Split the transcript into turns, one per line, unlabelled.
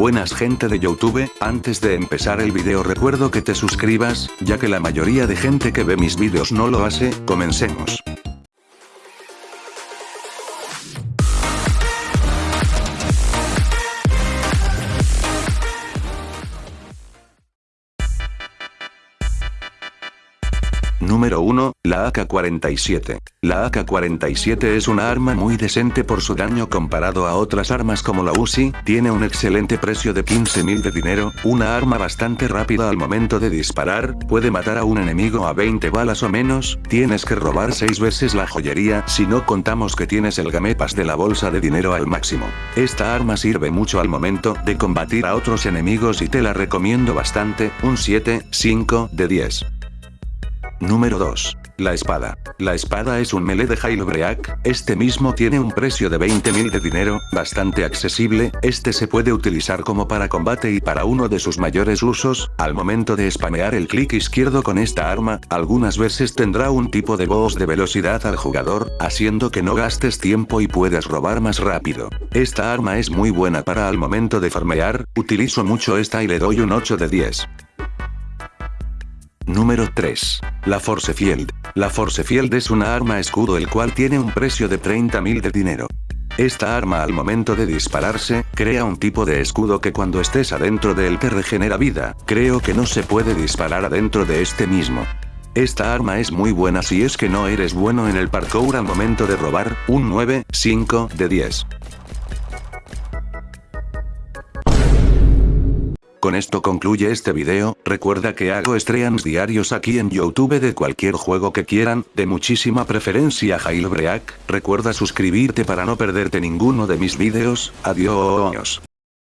Buenas gente de Youtube, antes de empezar el video recuerdo que te suscribas, ya que la mayoría de gente que ve mis vídeos no lo hace, comencemos. Número 1, la AK-47. La AK-47 es una arma muy decente por su daño comparado a otras armas como la Uzi, tiene un excelente precio de 15.000 de dinero, una arma bastante rápida al momento de disparar, puede matar a un enemigo a 20 balas o menos, tienes que robar 6 veces la joyería si no contamos que tienes el gamepas de la bolsa de dinero al máximo. Esta arma sirve mucho al momento de combatir a otros enemigos y te la recomiendo bastante, un 7, 5 de 10. Número 2. La espada. La espada es un melee de Jailbreak, este mismo tiene un precio de 20.000 de dinero, bastante accesible, este se puede utilizar como para combate y para uno de sus mayores usos, al momento de spamear el clic izquierdo con esta arma, algunas veces tendrá un tipo de boss de velocidad al jugador, haciendo que no gastes tiempo y puedas robar más rápido. Esta arma es muy buena para al momento de farmear, utilizo mucho esta y le doy un 8 de 10. Número 3. La Force Field. La Force Field es una arma escudo el cual tiene un precio de 30.000 de dinero. Esta arma al momento de dispararse, crea un tipo de escudo que cuando estés adentro de él te regenera vida, creo que no se puede disparar adentro de este mismo. Esta arma es muy buena si es que no eres bueno en el parkour al momento de robar, un 9, 5 de 10. Con esto concluye este video, recuerda que hago streams diarios aquí en Youtube de cualquier juego que quieran, de muchísima preferencia Jailbreak, recuerda suscribirte para no perderte ninguno de mis videos, adiós.